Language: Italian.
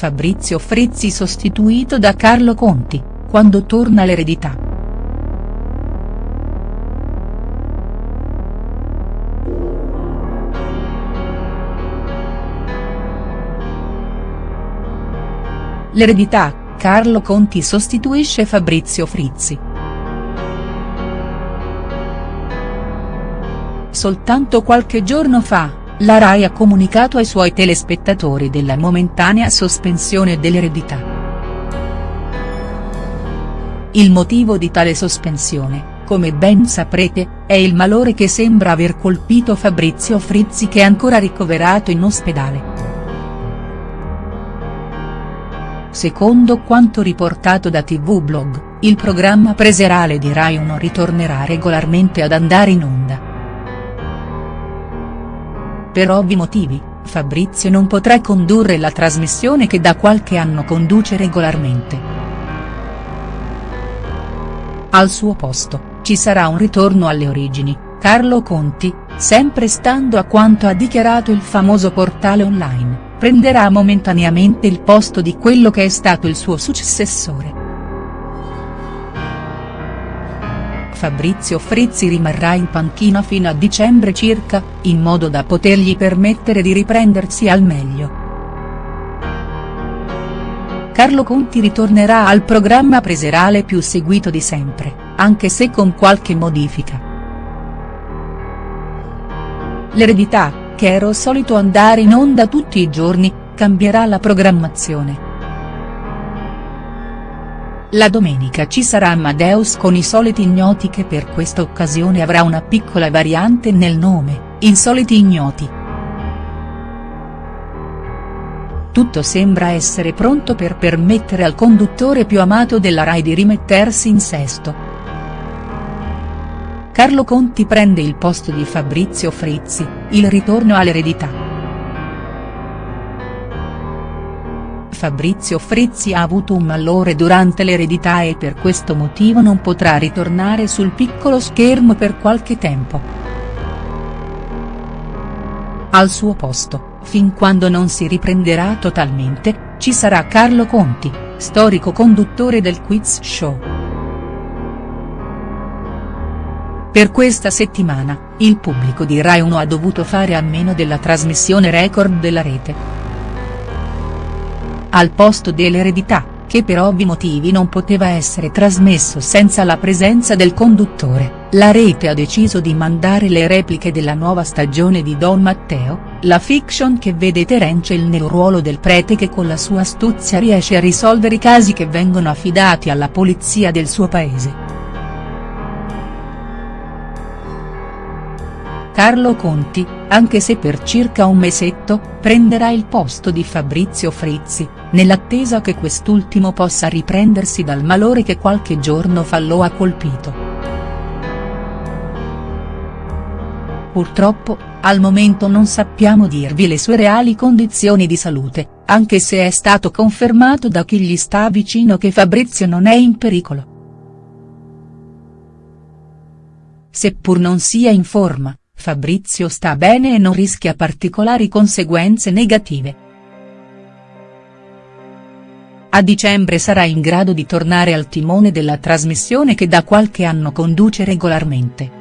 Fabrizio Frizzi sostituito da Carlo Conti, quando torna l'eredità. L'eredità, Carlo Conti sostituisce Fabrizio Frizzi. Soltanto qualche giorno fa, la RAI ha comunicato ai suoi telespettatori della momentanea sospensione dell'eredità. Il motivo di tale sospensione, come ben saprete, è il malore che sembra aver colpito Fabrizio Frizzi che è ancora ricoverato in ospedale. Secondo quanto riportato da TV Blog, il programma preserale di Rai 1 ritornerà regolarmente ad andare in onda. Per ovvi motivi, Fabrizio non potrà condurre la trasmissione che da qualche anno conduce regolarmente. Al suo posto, ci sarà un ritorno alle origini, Carlo Conti, sempre stando a quanto ha dichiarato il famoso portale online prenderà momentaneamente il posto di quello che è stato il suo successore. Fabrizio Frizzi rimarrà in panchina fino a dicembre circa, in modo da potergli permettere di riprendersi al meglio. Carlo Conti ritornerà al programma preserale più seguito di sempre, anche se con qualche modifica. L'eredità, che ero solito andare in onda tutti i giorni, cambierà la programmazione. La domenica ci sarà Amadeus con i soliti ignoti che per questa occasione avrà una piccola variante nel nome, Insoliti Ignoti. Tutto sembra essere pronto per permettere al conduttore più amato della Rai di rimettersi in sesto. Carlo Conti prende il posto di Fabrizio Frizzi, il ritorno all'eredità. Fabrizio Frizzi ha avuto un malore durante l'eredità e per questo motivo non potrà ritornare sul piccolo schermo per qualche tempo. Al suo posto, fin quando non si riprenderà totalmente, ci sarà Carlo Conti, storico conduttore del quiz show. Per questa settimana, il pubblico di Rai 1 ha dovuto fare a meno della trasmissione record della rete. Al posto dell'eredità, che per ovvi motivi non poteva essere trasmesso senza la presenza del conduttore, la rete ha deciso di mandare le repliche della nuova stagione di Don Matteo, la fiction che vede Terence nel ruolo del prete che con la sua astuzia riesce a risolvere i casi che vengono affidati alla polizia del suo paese. Carlo Conti, anche se per circa un mesetto, prenderà il posto di Fabrizio Frizzi, nell'attesa che quest'ultimo possa riprendersi dal malore che qualche giorno fa lo ha colpito. Purtroppo, al momento non sappiamo dirvi le sue reali condizioni di salute, anche se è stato confermato da chi gli sta vicino che Fabrizio non è in pericolo. Seppur non sia in forma, Fabrizio sta bene e non rischia particolari conseguenze negative. A dicembre sarà in grado di tornare al timone della trasmissione che da qualche anno conduce regolarmente.